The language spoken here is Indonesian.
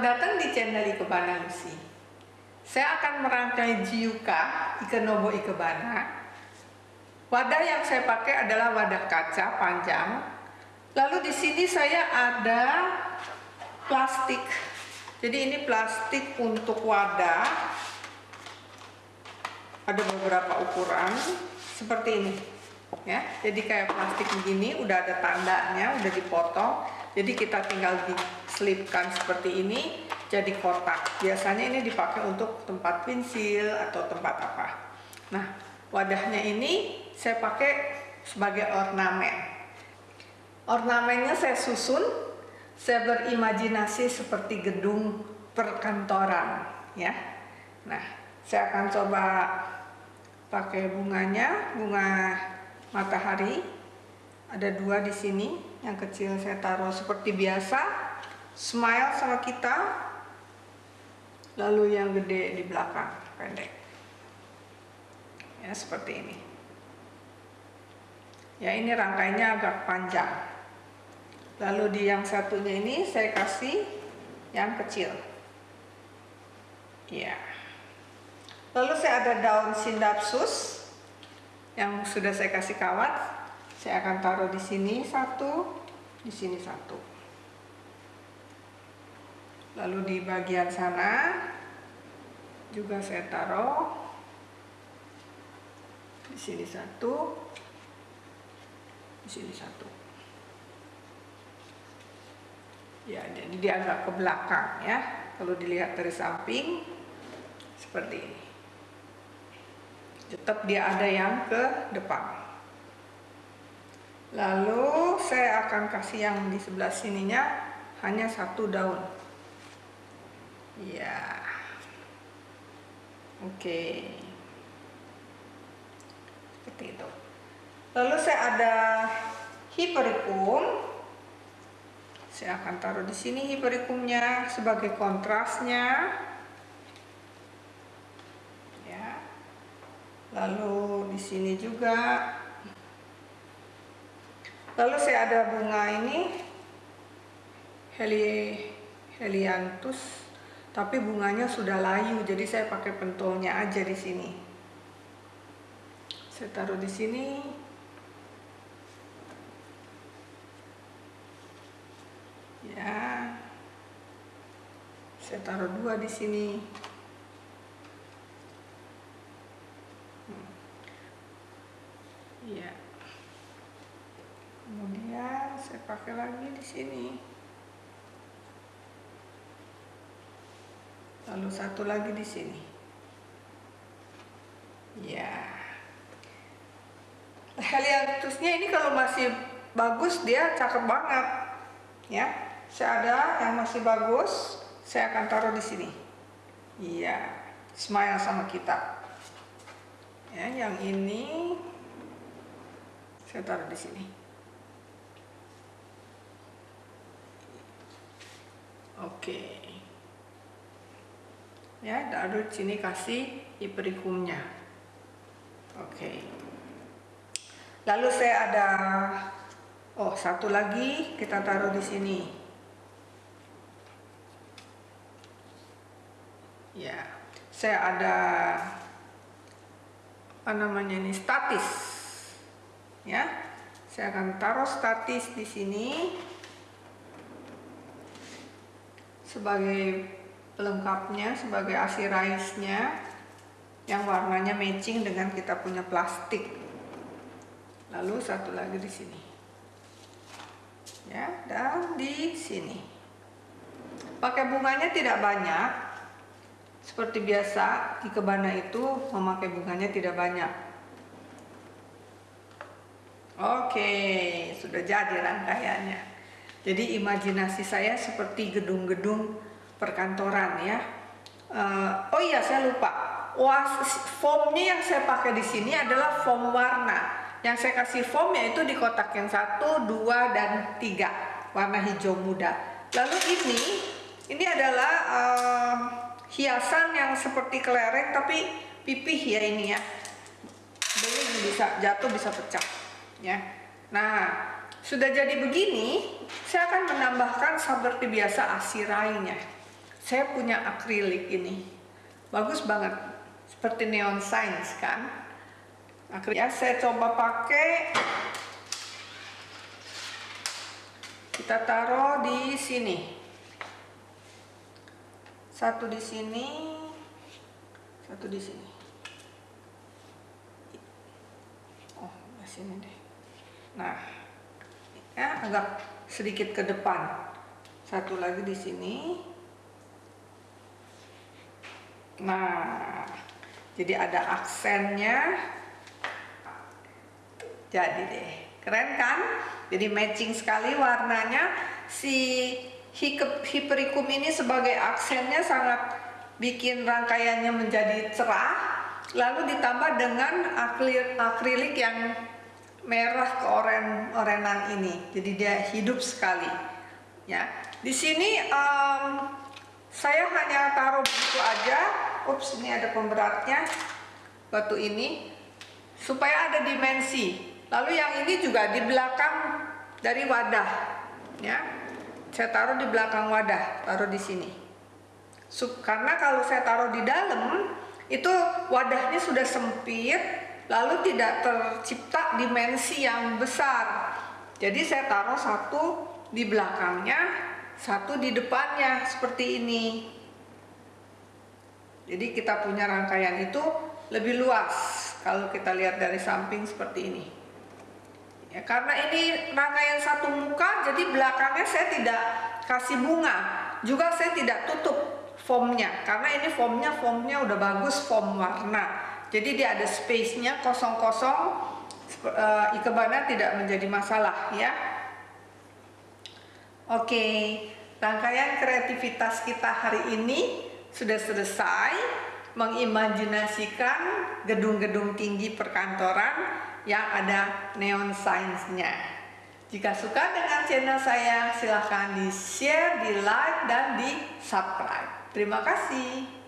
Selamat datang di channel Ikebana Lucy. Saya akan merangkai Jiuka Ikenobo Ikebana. Wadah yang saya pakai adalah wadah kaca panjang. Lalu di sini saya ada plastik. Jadi ini plastik untuk wadah. Ada beberapa ukuran seperti ini. Ya, jadi kayak plastik begini, udah ada tandanya, udah dipotong. Jadi kita tinggal diselipkan seperti ini jadi kotak. Biasanya ini dipakai untuk tempat pensil atau tempat apa. Nah, wadahnya ini saya pakai sebagai ornamen. Ornamennya saya susun, saya berimajinasi seperti gedung perkantoran, ya. Nah, saya akan coba pakai bunganya, bunga matahari. Ada dua di sini yang kecil saya taruh seperti biasa smile sama kita lalu yang gede di belakang pendek. Ya seperti ini. Ya ini rangkainya agak panjang. Lalu di yang satunya ini saya kasih yang kecil. Ya. Lalu saya ada daun sindapsus yang sudah saya kasih kawat. Saya akan taruh di sini satu di sini satu lalu di bagian sana juga saya taruh. Di sini satu. Di sini satu. Ya jadi dia agak ke belakang ya. Kalau dilihat dari samping seperti ini. Tetap dia ada yang ke depan. Lalu saya akan kasih yang di sebelah sininya hanya satu daun ya oke. Seperti itu. Lalu saya ada hipericum. Saya akan taruh di sini hipericumnya sebagai kontrasnya. Ya. Lalu di sini juga. Lalu saya ada bunga ini. Heli helianthus tapi bunganya sudah layu jadi saya pakai pentolnya aja di sini. Saya taruh di sini. Ya. Saya taruh dua di sini. Hmm. ya. Kemudian saya pakai lagi di sini lalu satu lagi di sini. Ya. Helianthusnya ini kalau masih bagus dia cakep banget. Ya saya ada yang masih bagus saya akan taruh di sini. Iya smile sama kita. Ya yang ini saya taruh di sini. Oke ya lalu sini kasih ipericumnya oke. Lalu saya ada oh satu lagi kita taruh di sini. Ya saya ada apa namanya ini statis. Ya saya akan taruh statis di sini sebagai pelengkapnya, sebagai asiraisnya yang warnanya matching dengan kita punya plastik. Lalu satu lagi di sini. Ya, dan di sini. Pakai bunganya tidak banyak. Seperti biasa, di kebana itu memakai bunganya tidak banyak. Oke, sudah jadi rangkaiannya. Jadi imajinasi saya seperti gedung-gedung perkantoran ya. Uh, oh iya saya lupa. Was foamnya yang saya pakai di sini adalah foam warna. Yang saya kasih foam yaitu di kotak yang satu, dua, dan tiga warna hijau muda. Lalu ini, ini adalah uh, hiasan yang seperti kelereng tapi pipih ya ini ya. Beling bisa jatuh bisa pecah ya. Nah sudah jadi begini, saya akan menambahkan seperti biasa asirainya. Saya punya akrilik ini. Bagus banget. Seperti neon science kan? Akrilik. Ya saya coba pakai. Kita taruh di sini. Satu di sini. Satu di sini. Oh di sini deh. Nah ya agak sedikit ke depan. Satu lagi di sini nah jadi ada aksennya. Jadi deh keren kan? Jadi matching sekali warnanya. Si hiperikum ini sebagai aksennya sangat bikin rangkaiannya menjadi cerah lalu ditambah dengan akrilik yang merah keoren orenan ini. Jadi dia hidup sekali ya. Di sini um, saya hanya taruh begitu aja ups ini ada pemberatnya. Batu ini. Supaya ada dimensi. Lalu yang ini juga di belakang dari wadah. Ya. Saya taruh di belakang wadah. Taruh di sini. Sup, karena kalau saya taruh di dalam itu wadahnya sudah sempit lalu tidak tercipta dimensi yang besar. Jadi saya taruh satu di belakangnya satu di depannya seperti ini jadi kita punya rangkaian itu lebih luas kalau kita lihat dari samping seperti ini. Ya karena ini rangkaian satu muka jadi belakangnya saya tidak kasih bunga. Juga saya tidak tutup foamnya karena ini foamnya foamnya udah bagus foam warna. Jadi dia ada space-nya kosong-kosong uh, ikebannya tidak menjadi masalah ya. Oke, rangkaian kreativitas kita hari ini sudah selesai mengimajinasikan gedung-gedung tinggi perkantoran yang ada neon signs-nya. Jika suka dengan channel saya, silahkan di share, di like, dan di subscribe. Terima kasih.